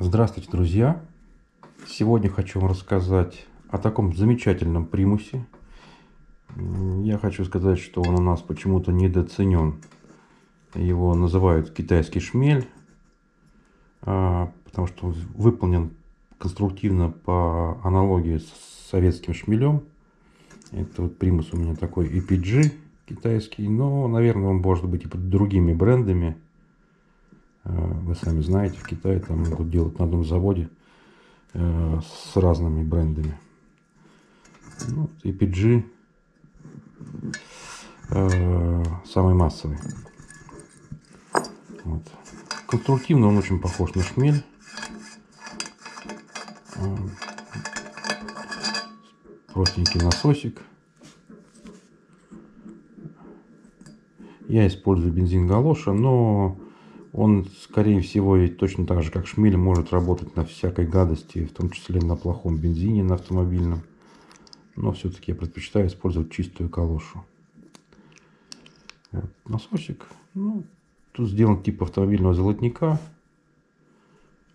Здравствуйте, друзья! Сегодня хочу вам рассказать о таком замечательном примусе. Я хочу сказать, что он у нас почему-то недооценен. Его называют китайский шмель, а, потому что он выполнен конструктивно по аналогии с советским шмелем. Это вот примус у меня такой EPG китайский, но, наверное, он может быть и под другими брендами. Э, вы сами знаете, в Китае там могут делать на одном заводе э, с разными брендами. Ну, EPG э, самый массовый. Вот. Конструктивно он очень похож на шмель. Простенький насосик. Я использую бензин галоша, но он, скорее всего, и точно так же, как шмель, может работать на всякой гадости, в том числе на плохом бензине, на автомобильном. Но все-таки я предпочитаю использовать чистую калошу. Вот. Насосик. Ну, тут сделан тип автомобильного золотника.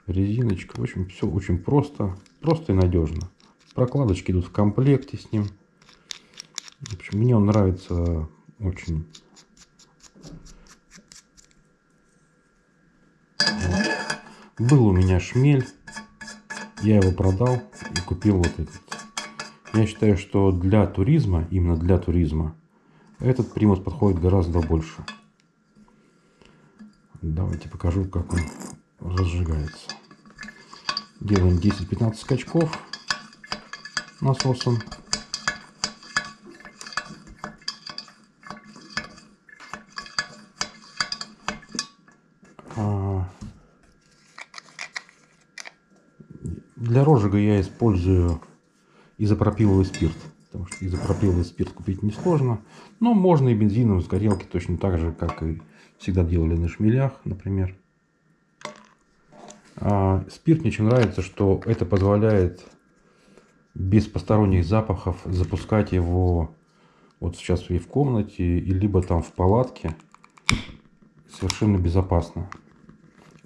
Резиночка. В общем, все очень просто. Просто и надежно. Прокладочки идут в комплекте с ним. В общем, мне он нравится очень Был у меня шмель, я его продал и купил вот этот. Я считаю, что для туризма, именно для туризма, этот примус подходит гораздо больше. Давайте покажу, как он разжигается. Делаем 10-15 скачков насосом. Розжига я использую изопропиловый спирт. Потому что изопропиловый спирт купить несложно. Но можно и бензиновые с горелки точно так же, как и всегда делали на шмелях, например. А спирт мне очень нравится, что это позволяет без посторонних запахов запускать его вот сейчас и в комнате, и либо там в палатке совершенно безопасно.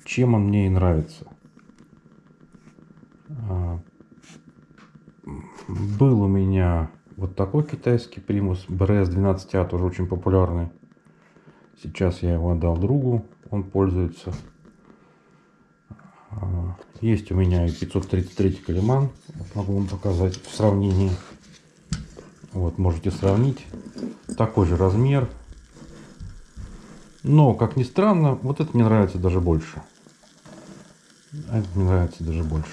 Чем он мне и нравится. А, был у меня вот такой китайский примус BRS-12A, тоже очень популярный. Сейчас я его отдал другу, он пользуется. А, есть у меня и 533 калиман, могу вам показать в сравнении. Вот, можете сравнить. Такой же размер. Но, как ни странно, вот это мне нравится даже больше. Это мне нравится даже больше.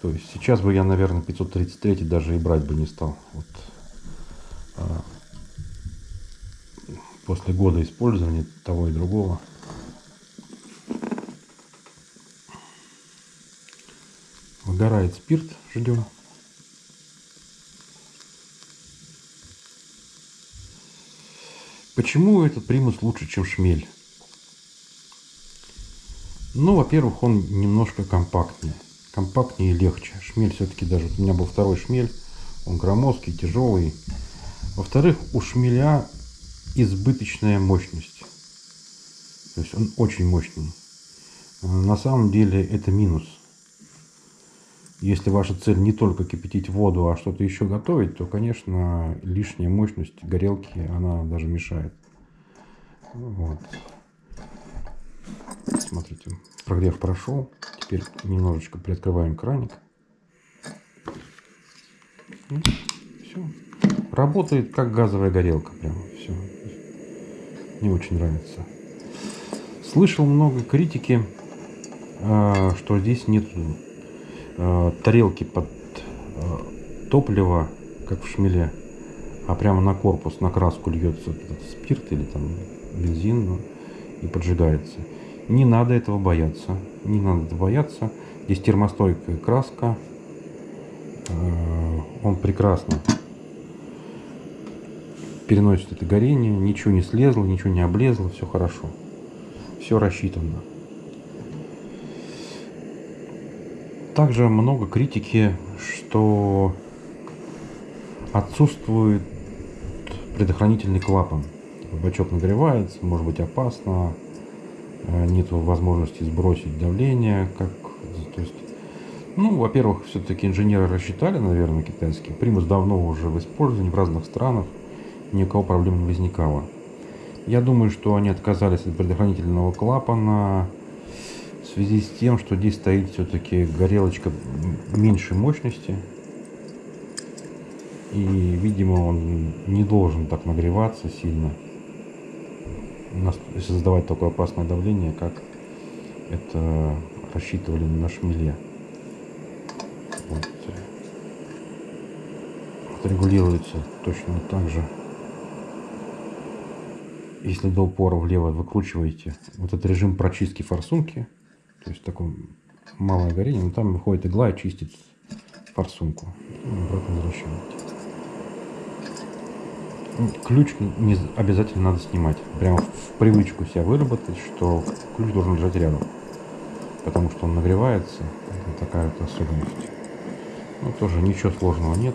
То есть сейчас бы я, наверное, 533 даже и брать бы не стал. Вот. А, после года использования того и другого. Выгорает спирт, ждем. Почему этот примус лучше, чем шмель? Ну, во-первых, он немножко компактнее компактнее и легче. Шмель все-таки даже, у меня был второй шмель, он громоздкий, тяжелый. Во-вторых, у шмеля избыточная мощность. То есть он очень мощный. На самом деле это минус. Если ваша цель не только кипятить воду, а что-то еще готовить, то, конечно, лишняя мощность горелки, она даже мешает. Вот. Смотрите, прогрев прошел. Теперь немножечко приоткрываем краник. все. Работает как газовая горелка. Прямо все. Мне очень нравится. Слышал много критики, а, что здесь нет а, тарелки под а, топливо, как в шмеле, а прямо на корпус, на краску льется спирт или там бензин ну, и поджигается. Не надо этого бояться. Не надо этого бояться. Здесь термостойкая краска. Э, он прекрасно переносит это горение. Ничего не слезло, ничего не облезло. Все хорошо. Все рассчитано. Также много критики, что отсутствует предохранительный клапан. Бачок нагревается, может быть опасно, нет возможности сбросить давление, как, то есть, ну, во-первых, все-таки инженеры рассчитали, наверное, китайские. Примус давно уже в использовании в разных странах, ни у кого проблем не возникало. Я думаю, что они отказались от предохранительного клапана в связи с тем, что здесь стоит все-таки горелочка меньшей мощности. И, видимо, он не должен так нагреваться сильно, создавать такое опасное давление, как это рассчитывали на шмеле. Вот. Регулируется точно так же. Если до упора влево выкручиваете вот этот режим прочистки форсунки, то есть такое малое горение, но там выходит игла и чистит форсунку. Обратно возвращаете. Ключ не обязательно надо снимать. Прямо в привычку себя выработать, что ключ должен лежать рядом. Потому что он нагревается. Это такая вот особенность. Ну, тоже ничего сложного нет.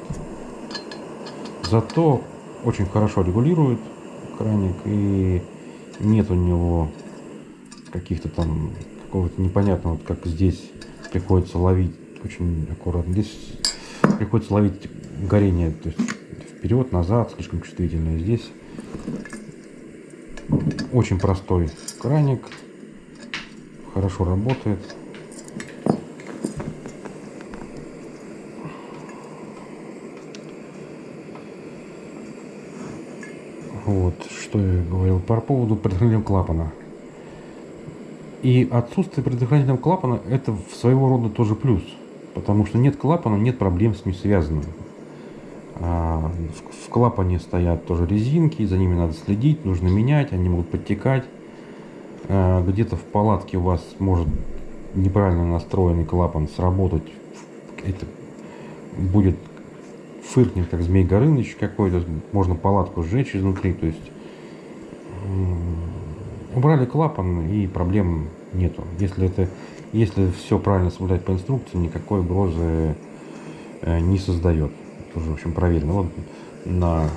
Зато очень хорошо регулирует краник и нет у него каких-то там какого-то непонятного, как здесь приходится ловить очень аккуратно. Здесь приходится ловить горение, то есть вперед, назад, слишком чувствительное. Здесь очень простой краник, хорошо работает. Вот, что я говорил по поводу предохранительного клапана. И отсутствие предохранительного клапана это своего рода тоже плюс. Потому что нет клапана, нет проблем с ним связанных. В клапане стоят тоже резинки, за ними надо следить, нужно менять, они могут подтекать. А, где-то в палатке у вас может неправильно настроенный клапан сработать. Это будет фыркнет, как Змей Горыныч какой-то. Можно палатку сжечь изнутри. То есть убрали клапан и проблем нету. Если это если все правильно соблюдать по инструкции, никакой угрозы э, не создает тоже, в общем, проверено. Вот на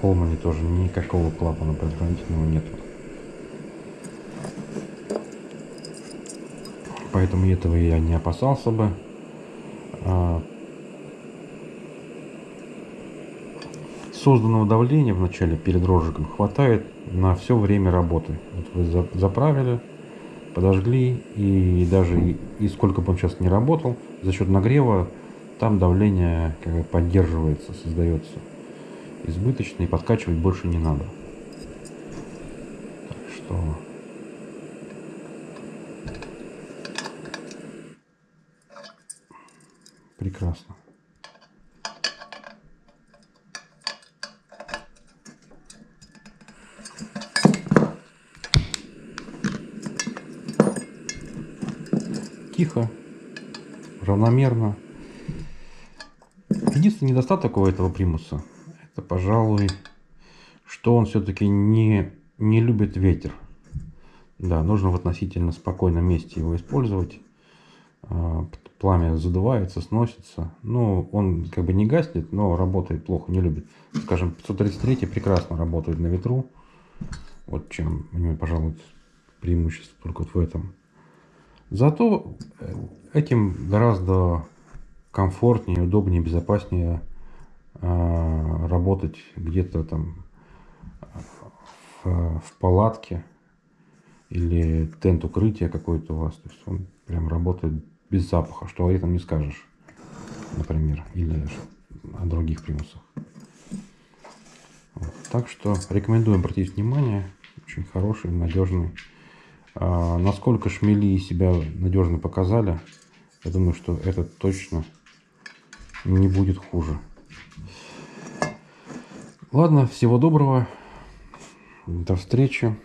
Колмане тоже никакого клапана предохранительного нет. Поэтому этого я не опасался бы. А, созданного давления в начале перед розжигом хватает на все время работы. Вот вы заправили, подожгли, и даже и, и сколько бы он сейчас не работал, за счет нагрева там давление как бы поддерживается, создается избыточно и подкачивать больше не надо. Так что прекрасно. Тихо, равномерно. Единственный недостаток у этого примуса, это, пожалуй, что он все-таки не, не любит ветер. Да, нужно в относительно спокойном месте его использовать. А, пламя задувается, сносится. Ну, он как бы не гаснет, но работает плохо, не любит. Скажем, 533 прекрасно работает на ветру. Вот чем пожалуй, преимущество только вот в этом. Зато э, этим гораздо комфортнее, удобнее, безопаснее э, работать где-то там в, в палатке или тент укрытия какой-то у вас. То есть он прям работает без запаха, что этом не скажешь, например, или о других примусах. Вот. Так что рекомендуем обратить внимание, очень хороший, надежный. А, насколько шмели себя надежно показали, я думаю, что это точно не будет хуже. Ладно, всего доброго. До встречи.